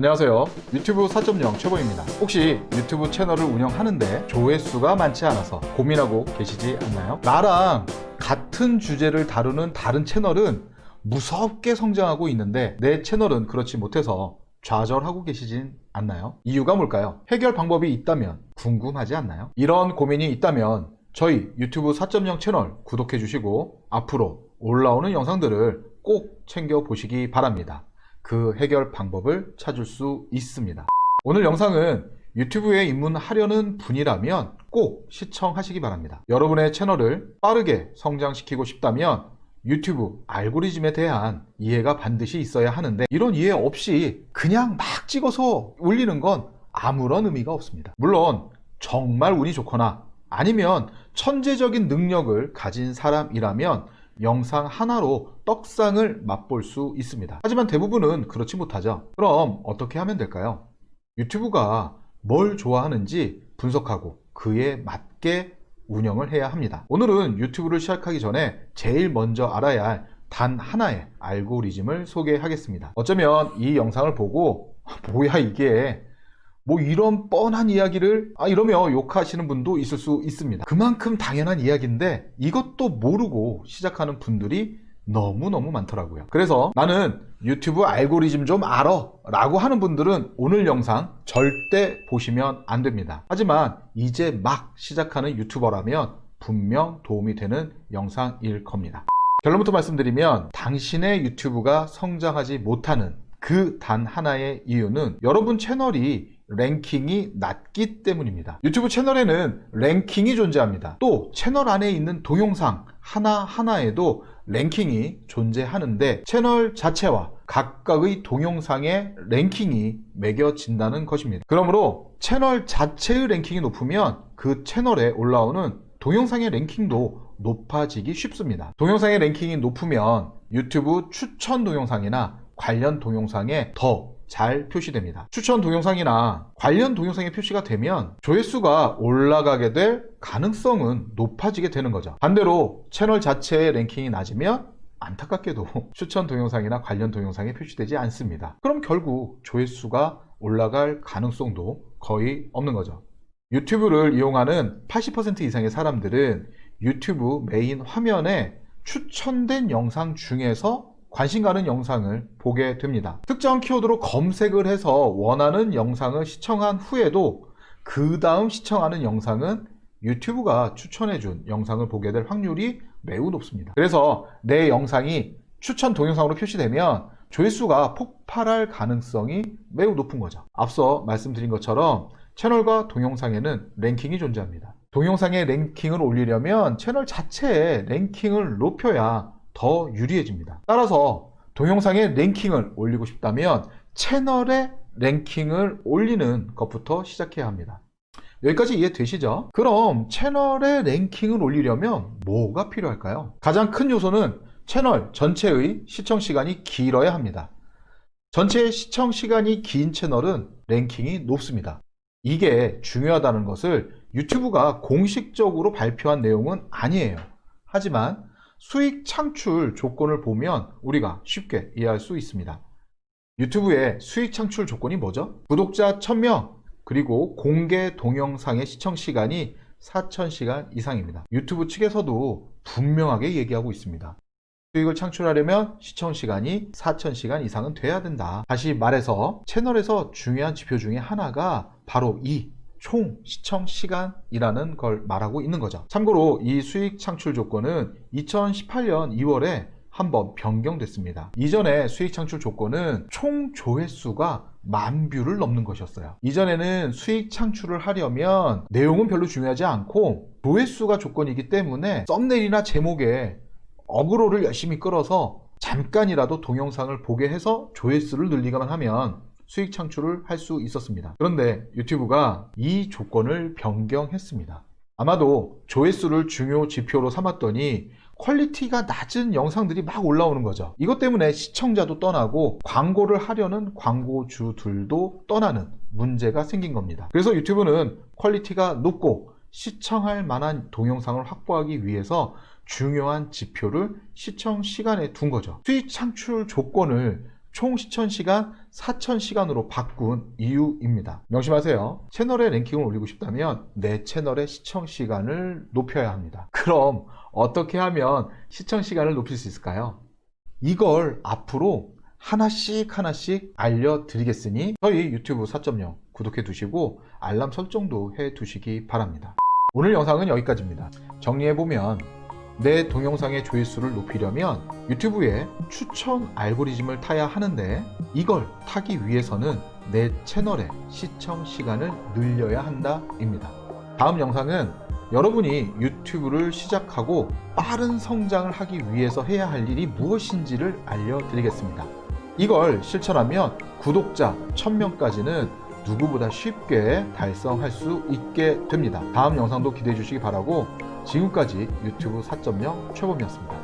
안녕하세요 유튜브 4.0 최보입니다 혹시 유튜브 채널을 운영하는데 조회수가 많지 않아서 고민하고 계시지 않나요? 나랑 같은 주제를 다루는 다른 채널은 무섭게 성장하고 있는데 내 채널은 그렇지 못해서 좌절하고 계시진 않나요? 이유가 뭘까요? 해결 방법이 있다면 궁금하지 않나요? 이런 고민이 있다면 저희 유튜브 4.0 채널 구독해 주시고 앞으로 올라오는 영상들을 꼭 챙겨 보시기 바랍니다. 그 해결 방법을 찾을 수 있습니다. 오늘 영상은 유튜브에 입문하려는 분이라면 꼭 시청하시기 바랍니다. 여러분의 채널을 빠르게 성장시키고 싶다면 유튜브 알고리즘에 대한 이해가 반드시 있어야 하는데 이런 이해 없이 그냥 막 찍어서 올리는 건 아무런 의미가 없습니다. 물론 정말 운이 좋거나 아니면 천재적인 능력을 가진 사람이라면 영상 하나로 떡상을 맛볼 수 있습니다. 하지만 대부분은 그렇지 못하죠. 그럼 어떻게 하면 될까요? 유튜브가 뭘 좋아하는지 분석하고 그에 맞게 운영을 해야 합니다. 오늘은 유튜브를 시작하기 전에 제일 먼저 알아야 할 단 하나의 알고리즘을 소개하겠습니다. 어쩌면 이 영상을 보고 뭐야 이게 뭐 이런 뻔한 이야기를 아 이러며 욕하시는 분도 있을 수 있습니다. 그만큼 당연한 이야기인데 이것도 모르고 시작하는 분들이 너무너무 많더라고요. 그래서 나는 유튜브 알고리즘 좀 알아 라고 하는 분들은 오늘 영상 절대 보시면 안 됩니다. 하지만 이제 막 시작하는 유튜버라면 분명 도움이 되는 영상일 겁니다. 결론부터 말씀드리면 당신의 유튜브가 성장하지 못하는 그 단 하나의 이유는 여러분 채널이 랭킹이 낮기 때문입니다. 유튜브 채널에는 랭킹이 존재합니다. 또 채널 안에 있는 동영상 하나하나에도 랭킹이 존재하는데 채널 자체와 각각의 동영상의 랭킹이 매겨진다는 것입니다. 그러므로 채널 자체의 랭킹이 높으면 그 채널에 올라오는 동영상의 랭킹도 높아지기 쉽습니다. 동영상의 랭킹이 높으면 유튜브 추천 동영상이나 관련 동영상에 더 잘 표시됩니다. 추천 동영상이나 관련 동영상에 표시가 되면 조회수가 올라가게 될 가능성은 높아지게 되는 거죠. 반대로 채널 자체의 랭킹이 낮으면 안타깝게도 추천 동영상이나 관련 동영상에 표시되지 않습니다. 그럼 결국 조회수가 올라갈 가능성도 거의 없는 거죠. 유튜브를 이용하는 80% 이상의 사람들은 유튜브 메인 화면에 추천된 영상 중에서 관심 가는 영상을 보게 됩니다. 특정 키워드로 검색을 해서 원하는 영상을 시청한 후에도 그 다음 시청하는 영상은 유튜브가 추천해준 영상을 보게 될 확률이 매우 높습니다. 그래서 내 영상이 추천 동영상으로 표시되면 조회수가 폭발할 가능성이 매우 높은 거죠. 앞서 말씀드린 것처럼 채널과 동영상에는 랭킹이 존재합니다. 동영상의 랭킹을 올리려면 채널 자체의 랭킹을 높여야 더 유리해집니다. 따라서 동영상의 랭킹을 올리고 싶다면 채널의 랭킹을 올리는 것부터 시작해야 합니다. 여기까지 이해되시죠? 그럼 채널의 랭킹을 올리려면 뭐가 필요할까요? 가장 큰 요소는 채널 전체의 시청 시간이 길어야 합니다. 전체 시청 시간이 긴 채널은 랭킹이 높습니다. 이게 중요하다는 것을 유튜브가 공식적으로 발표한 내용은 아니에요. 하지만 수익 창출 조건을 보면 우리가 쉽게 이해할 수 있습니다. 유튜브의 수익 창출 조건이 뭐죠? 구독자 1000명 그리고 공개 동영상의 시청 시간이 4000시간 이상입니다. 유튜브 측에서도 분명하게 얘기하고 있습니다. 수익을 창출하려면 시청 시간이 4000시간 이상은 돼야 된다. 다시 말해서 채널에서 중요한 지표 중에 하나가 바로 이 총 시청 시간이라는 걸 말하고 있는 거죠. 참고로 이 수익 창출 조건은 2018년 2월에 한번 변경됐습니다. 이전에 수익 창출 조건은 총 조회수가 만 뷰를 넘는 것이었어요. 이전에는 수익 창출을 하려면 내용은 별로 중요하지 않고 조회수가 조건이기 때문에 썸네일이나 제목에 어그로를 열심히 끌어서 잠깐이라도 동영상을 보게 해서 조회수를 늘리기만 하면 수익 창출을 할 수 있었습니다. 그런데 유튜브가 이 조건을 변경했습니다. 아마도 조회수를 중요 지표로 삼았더니 퀄리티가 낮은 영상들이 막 올라오는 거죠. 이것 때문에 시청자도 떠나고 광고를 하려는 광고주들도 떠나는 문제가 생긴 겁니다. 그래서 유튜브는 퀄리티가 높고 시청할 만한 동영상을 확보하기 위해서 중요한 지표를 시청 시간에 둔 거죠. 수익 창출 조건을 총 시청 시간 4,000시간으로 바꾼 이유입니다. 명심하세요. 채널에 랭킹을 올리고 싶다면 내 채널의 시청 시간을 높여야 합니다. 그럼 어떻게 하면 시청 시간을 높일 수 있을까요? 이걸 앞으로 하나씩 하나씩 알려드리겠으니 저희 유튜브 4.0 구독해 두시고 알람 설정도 해 두시기 바랍니다. 오늘 영상은 여기까지입니다. 정리해보면 내 동영상의 조회수를 높이려면 유튜브에 추천 알고리즘을 타야 하는데 이걸 타기 위해서는 내 채널의 시청 시간을 늘려야 한다 입니다. 다음 영상은 여러분이 유튜브를 시작하고 빠른 성장을 하기 위해서 해야 할 일이 무엇인지를 알려드리겠습니다. 이걸 실천하면 구독자 1000명까지는 누구보다 쉽게 달성할 수 있게 됩니다. 다음 영상도 기대해 주시기 바라고 지금까지 유튜브 4.0 최범이었습니다.